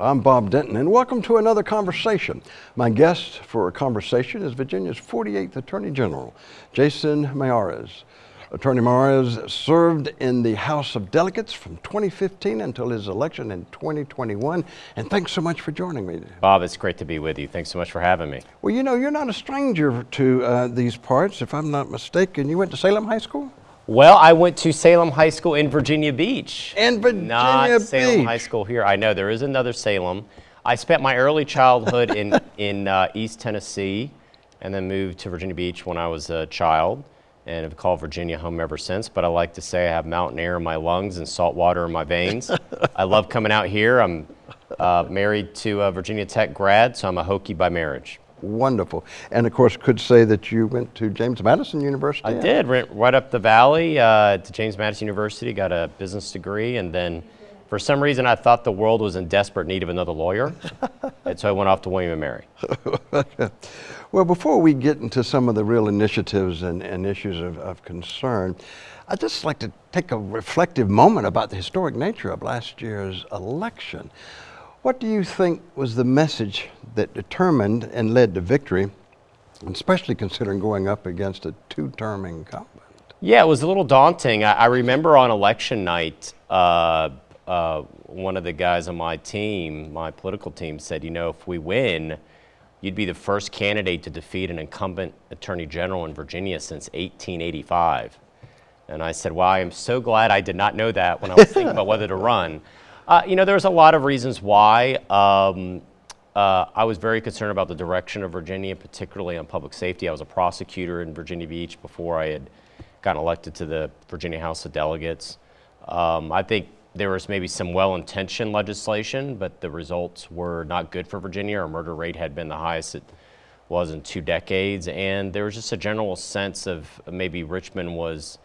I'm Bob Denton, and welcome to another conversation. My guest for a conversation is Virginia's 48th Attorney General, Jason Miyares. Attorney Miyares served in the House of Delegates from 2015 until his election in 2021. And thanks so much for joining me. Bob, it's great to be with you. Thanks so much for having me. Well, you know, you're not a stranger to uh, these parts, if I'm not mistaken. You went to Salem High School? Well, I went to Salem High School in Virginia Beach. In Virginia not Beach. Salem High School here. I know there is another Salem. I spent my early childhood in, in uh, East Tennessee and then moved to Virginia Beach when I was a child and have called Virginia home ever since. But I like to say I have mountain air in my lungs and salt water in my veins. I love coming out here. I'm uh, married to a Virginia Tech grad, so I'm a Hokie by marriage. Wonderful. And of course, could say that you went to James Madison University. I did, right, right up the valley uh, to James Madison University, got a business degree, and then for some reason I thought the world was in desperate need of another lawyer, and so I went off to William & Mary. Well, before we get into some of the real initiatives and, and issues of, of, concern, I'd just like to take a reflective moment about the historic nature of last year's election. What do you think was the message that determined and led to victory, especially considering going up against a two-term incumbent? Yeah, it was a little daunting. I, I remember on election night, uh, uh, one of the guys on my team, my political team, said, you know, if we win, you'd be the first candidate to defeat an incumbent attorney general in Virginia since 1885. And I said, well, I am so glad I did not know that when I was thinking about whether to run. Uh, you know, there's a lot of reasons why. Um, uh, I was very concerned about the direction of Virginia, particularly on public safety. I was a prosecutor in Virginia Beach before I had gotten elected to the Virginia House of Delegates. Um, I think there was maybe some well-intentioned legislation, but the results were not good for Virginia. Our murder rate had been the highest it was in two decades, and there was just a general sense of maybe Richmond was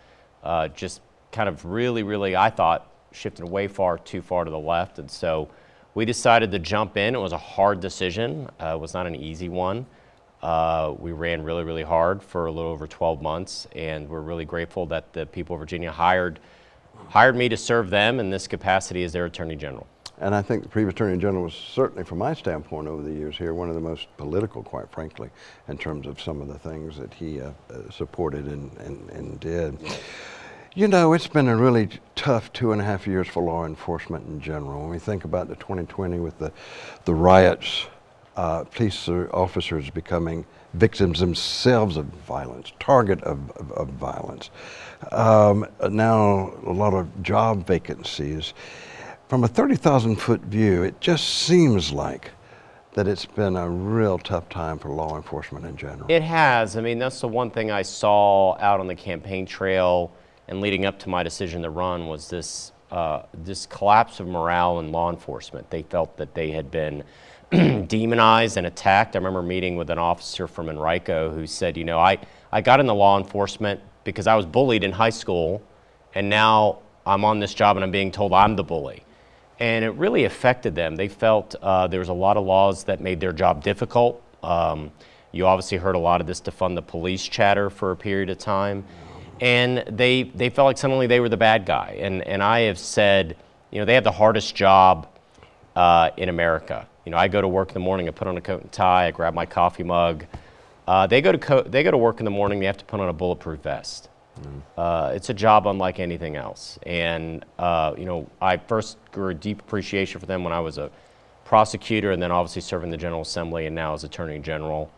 uh, just kind of really, really, I thought, shifted way far too far to the left, and so we decided to jump in. It was a hard decision. Uh, it was not an easy one. Uh, we ran really, really hard for a little over 12 months, and we're really grateful that the people of Virginia hired hired me to serve them in this capacity as their Attorney General. And I think the previous Attorney General was certainly, from my standpoint over the years here, one of the most political, quite frankly, in terms of some of the things that he uh, uh, supported and, and, and did. You know, it's been a really tough two and a half years for law enforcement in general. When we think about the 2020 with the, the riots, uh, police officers becoming victims themselves of violence, target of, of, of violence. Um, now a lot of job vacancies. From a 30,000 foot view, it just seems like that it's been a real tough time for law enforcement in general. It has. I mean, that's the one thing I saw out on the campaign trail and leading up to my decision to run was this, uh, this collapse of morale in law enforcement. They felt that they had been demonized and attacked. I remember meeting with an officer from Henrico who said, you know, I, I got into law enforcement because I was bullied in high school and now I'm on this job and I'm being told I'm the bully. And it really affected them. They felt uh, there was a lot of laws that made their job difficult. Um, you obviously heard a lot of this defund the police chatter for a period of time. And they, they felt like suddenly they were the bad guy. And, and I have said, you know, they have the hardest job uh, in America. You know, I go to work in the morning, I put on a coat and tie, I grab my coffee mug. Uh, they, go to they go to work in the morning, they have to put on a bulletproof vest. Mm. Uh, it's a job unlike anything else. And, uh, you know, I first grew a deep appreciation for them when I was a prosecutor and then obviously serving the General Assembly and now as Attorney General.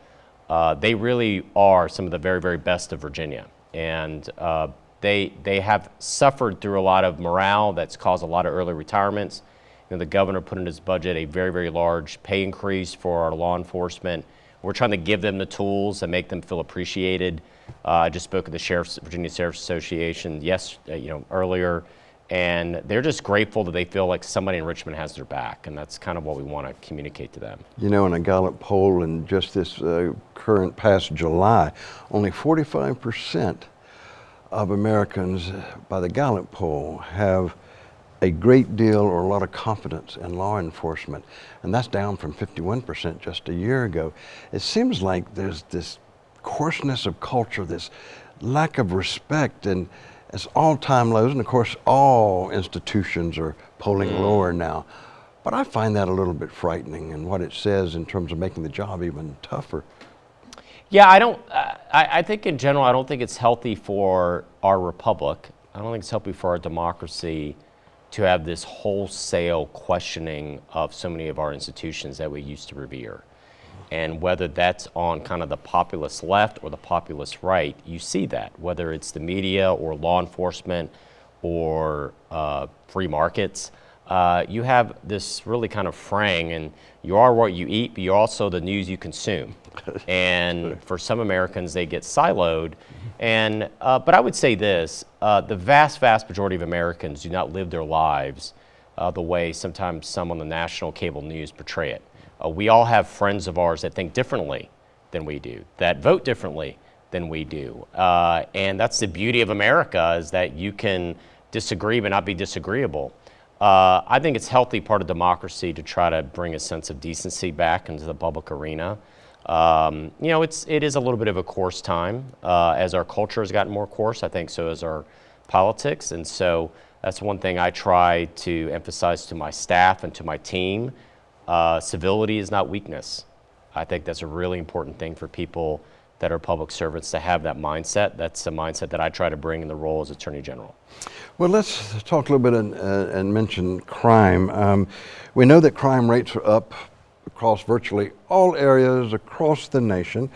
Uh, they really are some of the very, very best of Virginia. And uh, they, they have suffered through a lot of morale that's caused a lot of early retirements. You know, the governor put in his budget a very, very large pay increase for our law enforcement. We're trying to give them the tools and make them feel appreciated. Uh, I just spoke at the Sheriff's, Virginia Sheriff's Association yes, uh, you know, earlier, and they're just grateful that they feel like somebody in Richmond has their back, and that's kind of what we want to communicate to them. You know, in a Gallup poll in just this uh, current past July, only 45 percent of Americans by the Gallup poll have a great deal or a lot of confidence in law enforcement, and that's down from 51% just a year ago. It seems like there's this coarseness of culture, this lack of respect, and it's all-time lows, and of course all institutions are polling mm. lower now. But I find that a little bit frightening and what it says in terms of making the job even tougher. Yeah, I don't. Uh, I, I think in general, I don't think it's healthy for our republic. I don't think it's healthy for our democracy to have this wholesale questioning of so many of our institutions that we used to revere. And whether that's on kind of the populist left or the populist right, you see that, whether it's the media or law enforcement or uh, free markets. Uh, you have this really kind of fraying, and you are what you eat, but you're also the news you consume. and for some Americans, they get siloed. And, uh, but I would say this, uh, the vast, vast majority of Americans do not live their lives uh, the way sometimes some on the national cable news portray it. Uh, we all have friends of ours that think differently than we do, that vote differently than we do. Uh, and that's the beauty of America is that you can disagree but not be disagreeable. Uh, I think it's healthy part of democracy to try to bring a sense of decency back into the public arena. Um, you know, it's, it is a little bit of a coarse time. Uh, as our culture has gotten more coarse, I think so has our politics. And so that's one thing I try to emphasize to my staff and to my team. Uh, civility is not weakness. I think that's a really important thing for people that are public servants to have that mindset. That's a mindset that I try to bring in the role as Attorney General. Well, let's talk a little bit and, uh, and mention crime. Um, we know that crime rates are up across virtually all areas across the nation.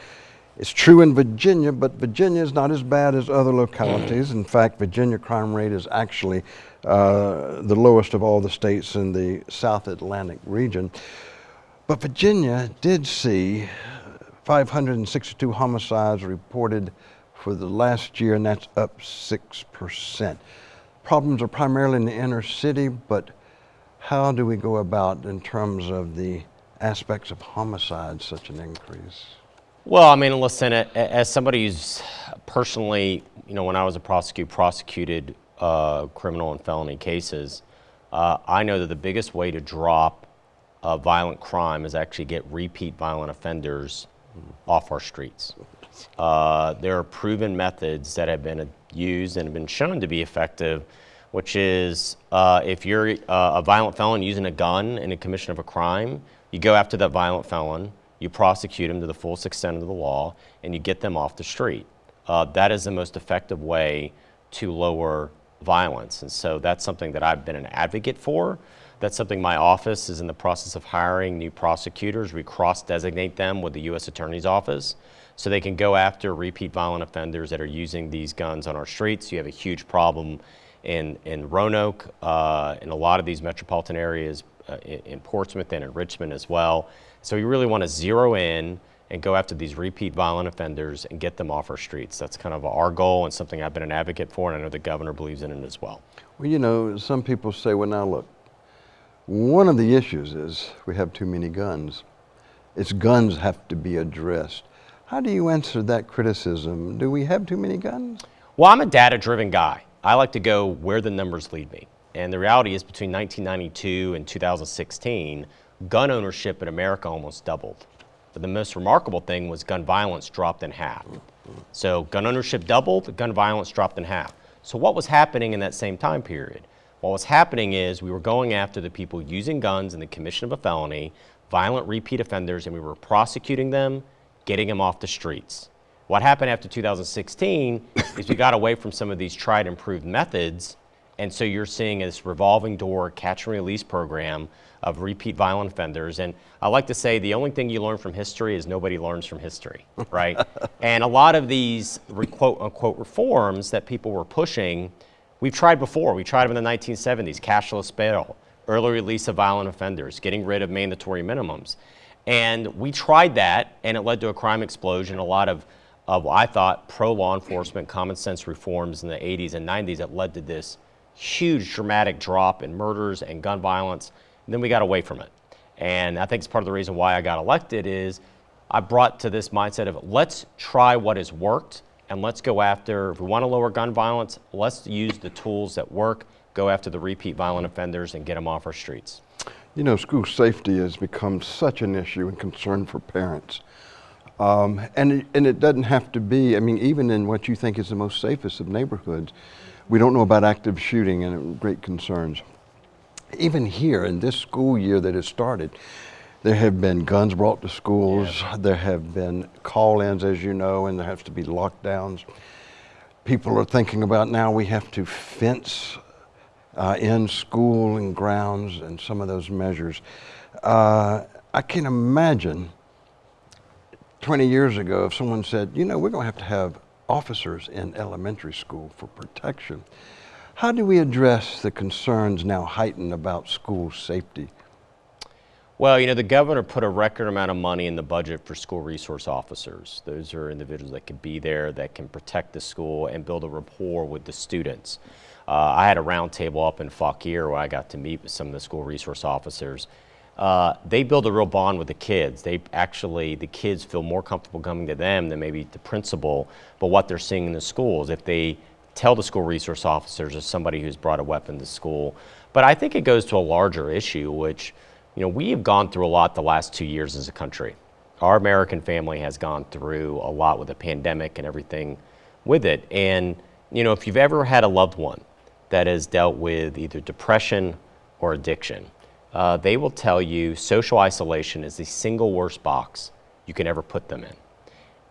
It's true in Virginia, but Virginia is not as bad as other localities. In fact, Virginia crime rate is actually uh, the lowest of all the states in the South Atlantic region. But Virginia did see 562 homicides reported for the last year, and that's up 6%. Problems are primarily in the inner city, but how do we go about in terms of the aspects of homicide such an increase? Well, I mean, listen, as somebody who's personally, you know, when I was a prosecutor, prosecuted uh, criminal and felony cases, uh, I know that the biggest way to drop uh, violent crime is actually get repeat violent offenders off our streets. Uh, there are proven methods that have been used and have been shown to be effective, which is uh, if you're uh, a violent felon using a gun in a commission of a crime, you go after that violent felon, you prosecute them to the fullest extent of the law, and you get them off the street. Uh, that is the most effective way to lower violence. And so that's something that I've been an advocate for. That's something my office is in the process of hiring new prosecutors. We cross-designate them with the U.S. Attorney's Office so they can go after repeat violent offenders that are using these guns on our streets. You have a huge problem in, in Roanoke, uh, in a lot of these metropolitan areas, uh, in, in Portsmouth and in Richmond as well. So we really want to zero in and go after these repeat violent offenders and get them off our streets. That's kind of our goal and something I've been an advocate for, and I know the governor believes in it as well. Well, you know, some people say, well, now look, one of the issues is we have too many guns. It's guns have to be addressed. How do you answer that criticism? Do we have too many guns? Well, I'm a data driven guy. I like to go where the numbers lead me. And the reality is between 1992 and 2016, gun ownership in America almost doubled. But the most remarkable thing was gun violence dropped in half. So gun ownership doubled, gun violence dropped in half. So what was happening in that same time period? What was happening is we were going after the people using guns in the commission of a felony, violent repeat offenders, and we were prosecuting them, getting them off the streets. What happened after 2016 is we got away from some of these tried and proved methods, and so you're seeing this revolving door catch and release program of repeat violent offenders. And I like to say the only thing you learn from history is nobody learns from history, right? and a lot of these quote unquote reforms that people were pushing, we've tried before. We tried them in the 1970s, cashless bail, early release of violent offenders, getting rid of mandatory minimums. And we tried that, and it led to a crime explosion, a lot of, of I thought, pro-law enforcement, common sense reforms in the 80s and 90s that led to this huge dramatic drop in murders and gun violence then we got away from it. And I think it's part of the reason why I got elected is I brought to this mindset of let's try what has worked and let's go after, if we want to lower gun violence, let's use the tools that work, go after the repeat violent offenders and get them off our streets. You know, school safety has become such an issue and concern for parents. Um, and, it, and it doesn't have to be, I mean, even in what you think is the most safest of neighborhoods, we don't know about active shooting and great concerns. Even here in this school year that has started, there have been guns brought to schools. There have been call-ins, as you know, and there has to be lockdowns. People are thinking about now we have to fence uh, in school and grounds and some of those measures. Uh, I can imagine 20 years ago if someone said, you know, we're going to have to have officers in elementary school for protection. How do we address the concerns now heightened about school safety? Well, you know, the governor put a record amount of money in the budget for school resource officers. Those are individuals that can be there, that can protect the school and build a rapport with the students. Uh, I had a roundtable up in Fauquier where I got to meet with some of the school resource officers. Uh, they build a real bond with the kids. They actually, the kids feel more comfortable coming to them than maybe the principal, but what they're seeing in the schools. If they tell the school resource officers as somebody who's brought a weapon to school. But I think it goes to a larger issue, which, you know, we have gone through a lot the last two years as a country. Our American family has gone through a lot with the pandemic and everything with it. And, you know, if you've ever had a loved one that has dealt with either depression or addiction, uh, they will tell you social isolation is the single worst box you can ever put them in.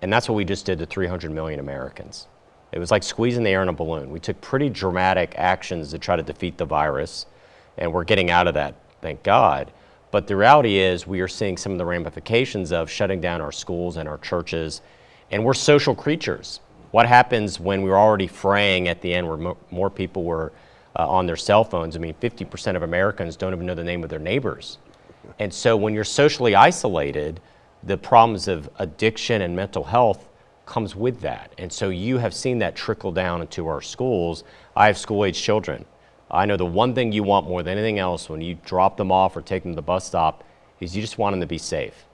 And that's what we just did to 300 million Americans. It was like squeezing the air in a balloon. We took pretty dramatic actions to try to defeat the virus, and we're getting out of that, thank God. But the reality is we are seeing some of the ramifications of shutting down our schools and our churches, and we're social creatures. What happens when we're already fraying at the end where more people were uh, on their cell phones? I mean, 50% of Americans don't even know the name of their neighbors. And so when you're socially isolated, the problems of addiction and mental health comes with that. And so you have seen that trickle down into our schools. I have school age children. I know the one thing you want more than anything else when you drop them off or take them to the bus stop is you just want them to be safe.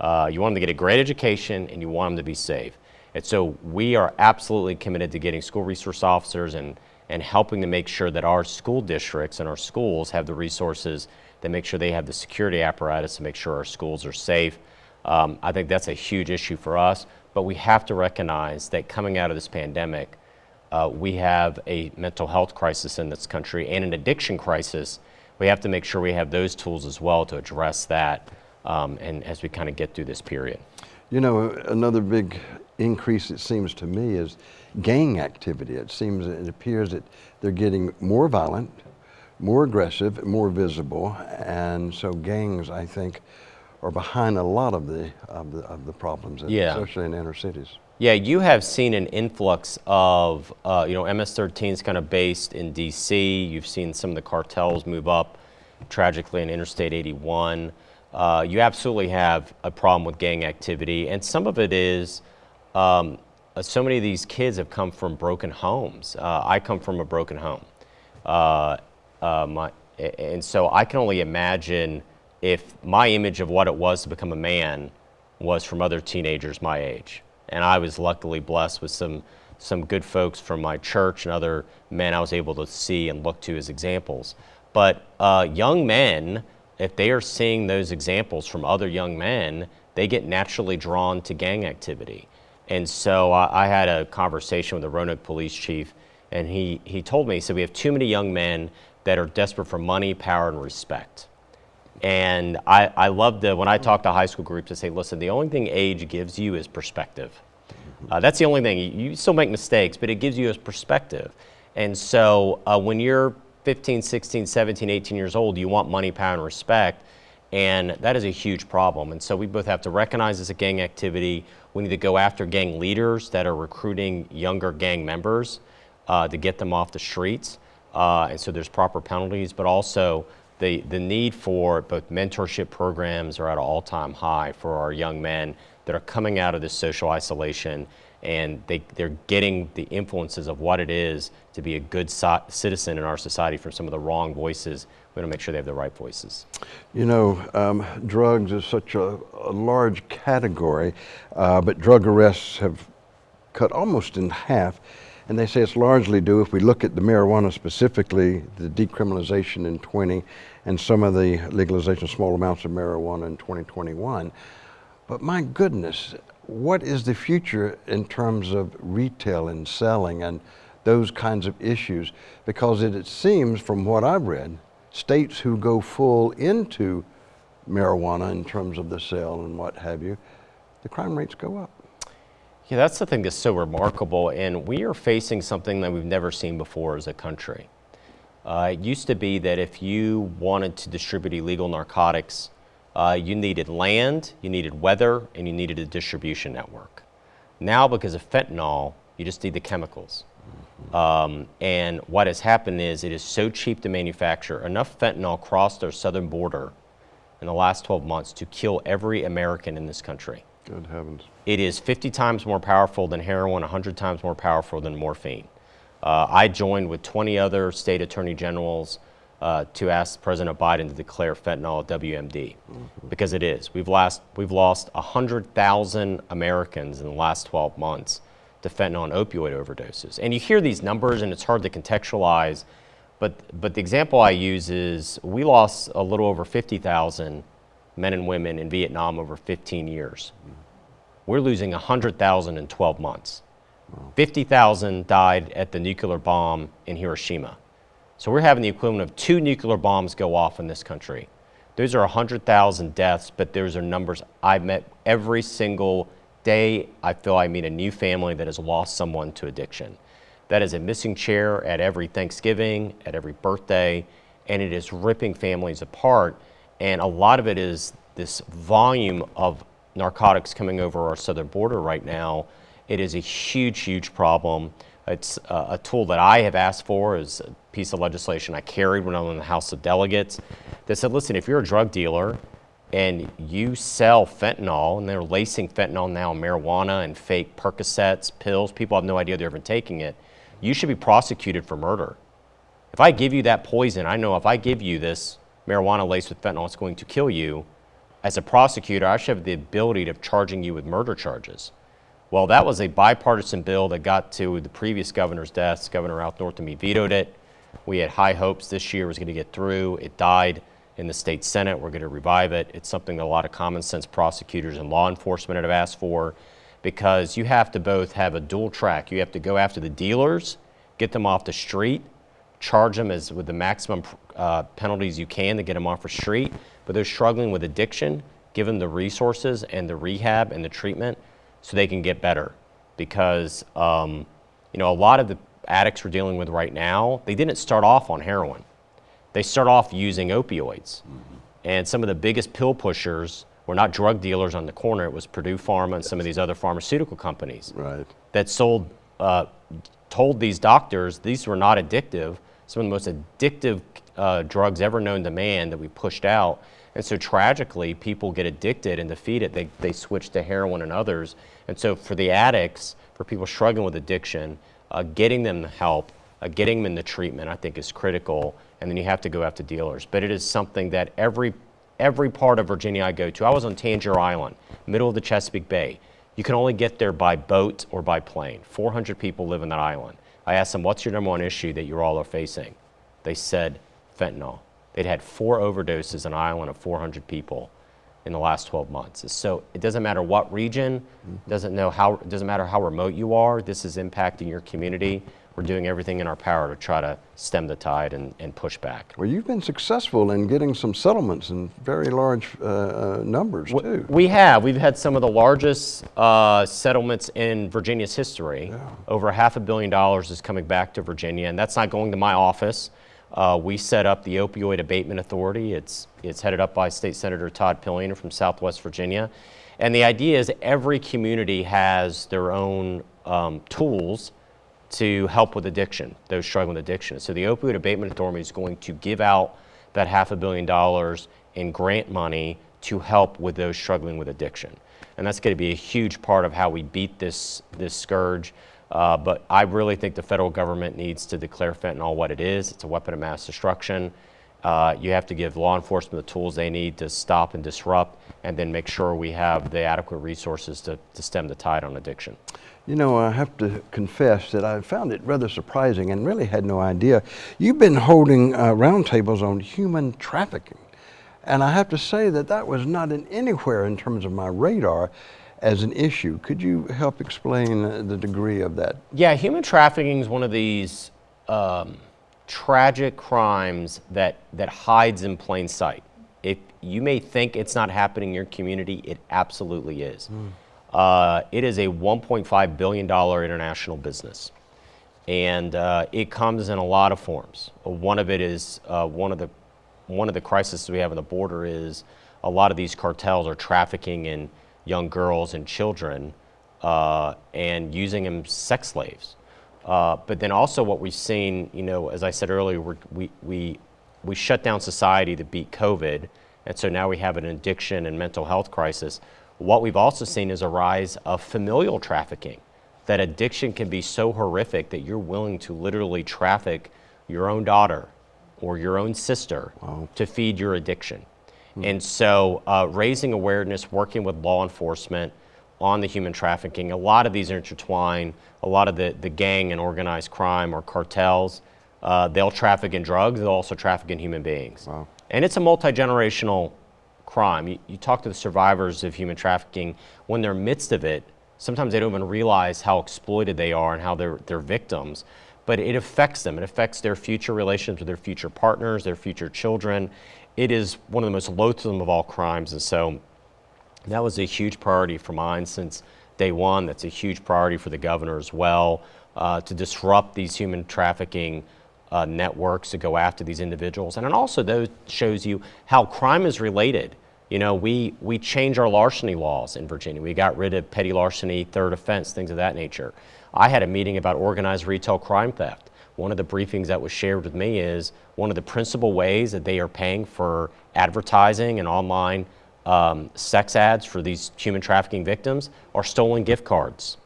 Uh, you want them to get a great education and you want them to be safe. And so we are absolutely committed to getting school resource officers and, and helping to make sure that our school districts and our schools have the resources that make sure they have the security apparatus to make sure our schools are safe. Um, I think that's a huge issue for us but we have to recognize that coming out of this pandemic, uh, we have a mental health crisis in this country and an addiction crisis. We have to make sure we have those tools as well to address that um, and as we kind of get through this period. You know, another big increase, it seems to me, is gang activity. It seems, it appears that they're getting more violent, more aggressive, more visible, and so gangs, I think, are behind a lot of the of the, of the problems, yeah. especially in inner cities. Yeah, you have seen an influx of, uh, you know, MS-13 is kind of based in D.C. You've seen some of the cartels move up tragically in Interstate 81. Uh, you absolutely have a problem with gang activity, and some of it is um, uh, so many of these kids have come from broken homes. Uh, I come from a broken home, uh, uh, my, and so I can only imagine if my image of what it was to become a man was from other teenagers my age. And I was luckily blessed with some, some good folks from my church and other men I was able to see and look to as examples. But uh, young men, if they are seeing those examples from other young men, they get naturally drawn to gang activity. And so I, I had a conversation with the Roanoke police chief, and he, he told me, he said, we have too many young men that are desperate for money, power, and respect. And I, I love to, when I talk to high school groups, I say, listen, the only thing age gives you is perspective. Uh, that's the only thing. You, still make mistakes, but it gives you a perspective. And so uh, when you're 15, 16, 17, 18 years old, you want money, power, and respect. And that is a huge problem. And so we both have to recognize as a gang activity. We need to go after gang leaders that are recruiting younger gang members uh, to get them off the streets. Uh, and so there's proper penalties, but also the, the need for both mentorship programs are at an all-time high for our young men that are coming out of this social isolation and they, they're getting the influences of what it is to be a good so citizen in our society from some of the wrong voices. We want to make sure they have the right voices. You know, um, drugs is such a, a large category, uh, but drug arrests have cut almost in half. And they say it's largely due, if we look at the marijuana specifically, the decriminalization in 20 and some of the legalization of small amounts of marijuana in 2021. But my goodness, what is the future in terms of retail and selling and those kinds of issues? Because it, it seems from what I've read, states who go full into marijuana in terms of the sale and what have you, the crime rates go up. Yeah, that's the thing that's so remarkable, and we are facing something that we've never seen before as a country. Uh, it used to be that if you wanted to distribute illegal narcotics, uh, you needed land, you needed weather, and you needed a distribution network. Now, because of fentanyl, you just need the chemicals. Um, and what has happened is it is so cheap to manufacture. Enough fentanyl crossed our southern border in the last 12 months to kill every American in this country. Good heavens. It is 50 times more powerful than heroin, 100 times more powerful than morphine. Uh, I joined with 20 other state attorney generals uh, to ask President Biden to declare fentanyl a WMD mm-hmm. because it is. We've lost, we've lost 100,000 Americans in the last 12 months to fentanyl and opioid overdoses. And you hear these numbers and it's hard to contextualize, but, but the example I use is we lost a little over 50,000 men and women in Vietnam over 15 years. We're losing 100,000 in 12 months. 50,000 died at the nuclear bomb in Hiroshima. So we're having the equivalent of two nuclear bombs go off in this country. Those are 100,000 deaths, but those are numbers I've met every single day. I feel I meet a new family that has lost someone to addiction. That is a missing chair at every Thanksgiving, at every birthday, and it is ripping families apart. And a lot of it is this volume of narcotics coming over our southern border right now. It is a huge, huge problem. It's uh, a tool that I have asked for as a piece of legislation I carried when I was in the House of Delegates that said, listen, if you're a drug dealer and you sell fentanyl, and they're lacing fentanyl now marijuana and fake Percocets, pills, people have no idea they're even taking it, you should be prosecuted for murder. If I give you that poison, I know if I give you this marijuana laced with fentanyl, it's going to kill you. As a prosecutor, I should have the ability of charging you with murder charges. Well, that was a bipartisan bill that got to the previous governor's desk. Governor Ralph Northam vetoed it. We had high hopes this year was going to get through. It died in the state senate. We're going to revive it. It's something that a lot of common sense prosecutors and law enforcement have asked for because you have to both have a dual track. You have to go after the dealers, get them off the street, charge them as with the maximum uh, penalties you can to get them off the street. But they're struggling with addiction, give them the resources and the rehab and the treatment so they can get better. Because um, you know a lot of the addicts we're dealing with right now, they didn't start off on heroin. They start off using opioids. Mm-hmm. And some of the biggest pill pushers were not drug dealers on the corner. It was Purdue Pharma and some of these other pharmaceutical companies right. that sold, uh, told these doctors these were not addictive. Some of the most addictive uh, drugs ever known to man that we pushed out. And so tragically, people get addicted and defeated. They, they switch to heroin and others. And so for the addicts, for people struggling with addiction, uh, getting them the help, uh, getting them in the treatment, I think is critical. And then you have to go after dealers. But it is something that every, every part of Virginia I go to, I was on Tangier Island, middle of the Chesapeake Bay. You can only get there by boat or by plane. 400 people live in that island. I asked them, what's your number one issue that you all are facing? They said fentanyl. They'd had four overdoses on an island of 400 people in the last 12 months. So it doesn't matter what region, mm-hmm. doesn't know how, it doesn't matter how remote you are, this is impacting your community. We're doing everything in our power to try to stem the tide and, and push back. Well, you've been successful in getting some settlements in very large uh, uh, numbers, too. We have. We've had some of the largest uh, settlements in Virginia's history. Yeah. Over half a billion dollars is coming back to Virginia, and that's not going to my office. Uh, we set up the Opioid Abatement Authority. It's, it's headed up by State Senator Todd Pillion from Southwest Virginia. And the idea is every community has their own um, tools to help with addiction, those struggling with addiction. So the Opioid Abatement Authority is going to give out that half a billion dollars in grant money to help with those struggling with addiction. And that's going to be a huge part of how we beat this, this scourge. Uh, but I really think the federal government needs to declare fentanyl what it is. It's a weapon of mass destruction. Uh, you have to give law enforcement the tools they need to stop and disrupt, and then make sure we have the adequate resources to, to stem the tide on addiction. You know, I have to confess that I found it rather surprising and really had no idea. You've been holding uh, roundtables on human trafficking. And I have to say that that was not in anywhere in terms of my radar as an issue. Could you help explain the degree of that? Yeah, human trafficking is one of these um, tragic crimes that, that hides in plain sight. If you may think it's not happening in your community, it absolutely is. Uh, it is a $1.5 billion international business. And uh, it comes in a lot of forms. One of it is uh, one of the one of the crises we have on the border is a lot of these cartels are trafficking in young girls and children uh, and using them as sex slaves. Uh, but then also what we've seen, you know, as I said earlier, we're, we, we, we shut down society to beat COVID, and so now we have an addiction and mental health crisis. What we've also seen is a rise of familial trafficking, that addiction can be so horrific that you're willing to literally traffic your own daughter or your own sister to feed your addiction. And so uh, raising awareness, working with law enforcement on the human trafficking, a lot of these intertwine. a lot of the, the gang and organized crime or cartels, uh, they'll traffic in drugs, they'll also traffic in human beings. Wow. And it's a multi-generational crime. You, you talk to the survivors of human trafficking, when they're midst of it, sometimes they don't even realize how exploited they are and how they're, they're victims. But it affects them. It affects their future relations with their future partners, their future children. It is one of the most loathsome of all crimes. And so that was a huge priority for mine since day one. That's a huge priority for the governor as well, uh, to disrupt these human trafficking uh, networks to go after these individuals. And it also shows you how crime is related. You know, we, we changed our larceny laws in Virginia. We got rid of petty larceny, third offense, things of that nature. I had a meeting about organized retail crime theft. One of the briefings that was shared with me is one of the principal ways that they are paying for advertising and online um, sex ads for these human trafficking victims are stolen gift cards.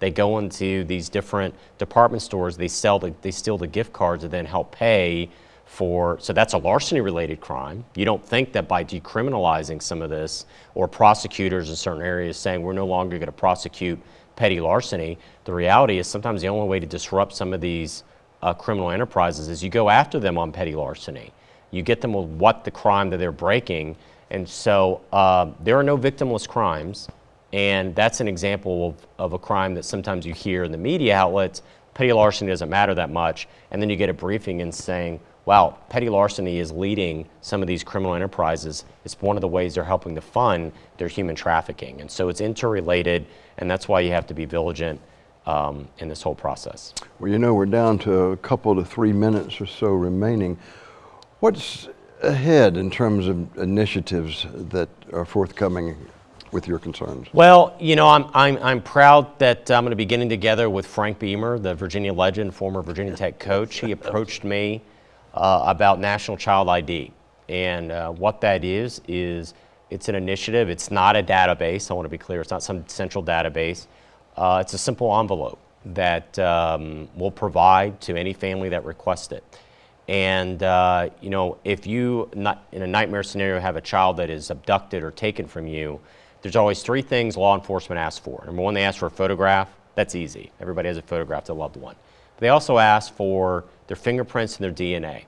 They go into these different department stores, they sell the, they steal the gift cards and then help pay for, so that's a larceny related crime. You don't think that by decriminalizing some of this or prosecutors in certain areas saying we're no longer going to prosecute petty larceny, the reality is sometimes the only way to disrupt some of these uh, criminal enterprises is you go after them on petty larceny. You get them with what the crime that they're breaking. And so uh, there are no victimless crimes. And that's an example of, of a crime that sometimes you hear in the media outlets. Petty larceny doesn't matter that much. And then you get a briefing and saying, wow, petty larceny is leading some of these criminal enterprises. It's one of the ways they're helping to fund their human trafficking. And so it's interrelated, and that's why you have to be vigilant um, in this whole process. Well, you know, we're down to a couple to three minutes or so remaining. What's ahead in terms of initiatives that are forthcoming with your concerns? Well, you know, I'm, I'm, I'm proud that I'm going to be getting together with Frank Beamer, the Virginia legend, former Virginia Tech coach. He approached me uh, about National Child ID. And uh, what that is, is it's an initiative. It's not a database. I want to be clear. It's not some central database. Uh, it's a simple envelope that um, we'll provide to any family that requests it. And uh, you know, if you not in a nightmare scenario have a child that is abducted or taken from you, there's always three things law enforcement asks for. Number one, they ask for a photograph. That's easy. Everybody has a photograph of their loved one. But they also ask for their fingerprints and their DNA.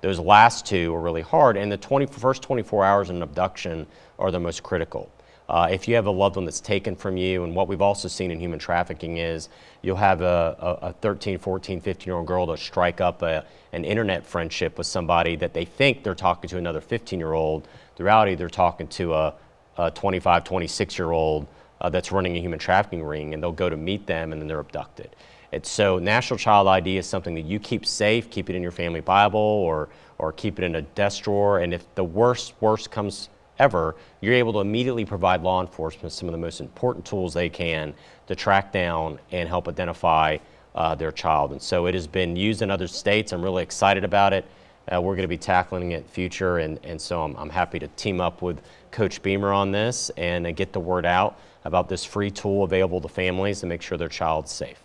Those last two are really hard, and the 20, first 24 hours in an abduction are the most critical. Uh, if you have a loved one that's taken from you, and what we've also seen in human trafficking is you'll have a, a, a 13, 14, 15 year old girl to strike up a, an internet friendship with somebody that they think they're talking to another 15 year old. The reality, they're talking to a, a 25, 26 year old uh, that's running a human trafficking ring, and they'll go to meet them and then they're abducted. And so National Child ID is something that you keep safe, keep it in your family Bible or, or keep it in a desk drawer. And if the worst, worst comes ever, you're able to immediately provide law enforcement some of the most important tools they can to track down and help identify uh, their child. And so it has been used in other states. I'm really excited about it. Uh, we're going to be tackling it in future, and, and so I'm, I'm happy to team up with Coach Beamer on this and uh, get the word out about this free tool available to families to make sure their child's safe.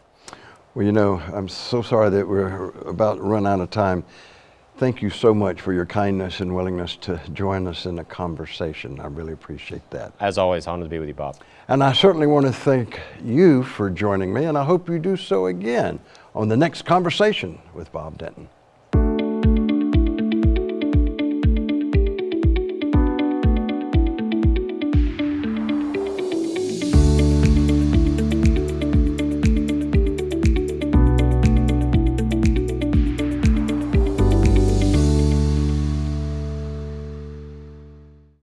Well, you know, I'm so sorry that we're about to run out of time. Thank you so much for your kindness and willingness to join us in a conversation. I really appreciate that. As always, honored to be with you, Bob. And I certainly want to thank you for joining me, and I hope you do so again on the next conversation with Bob Denton.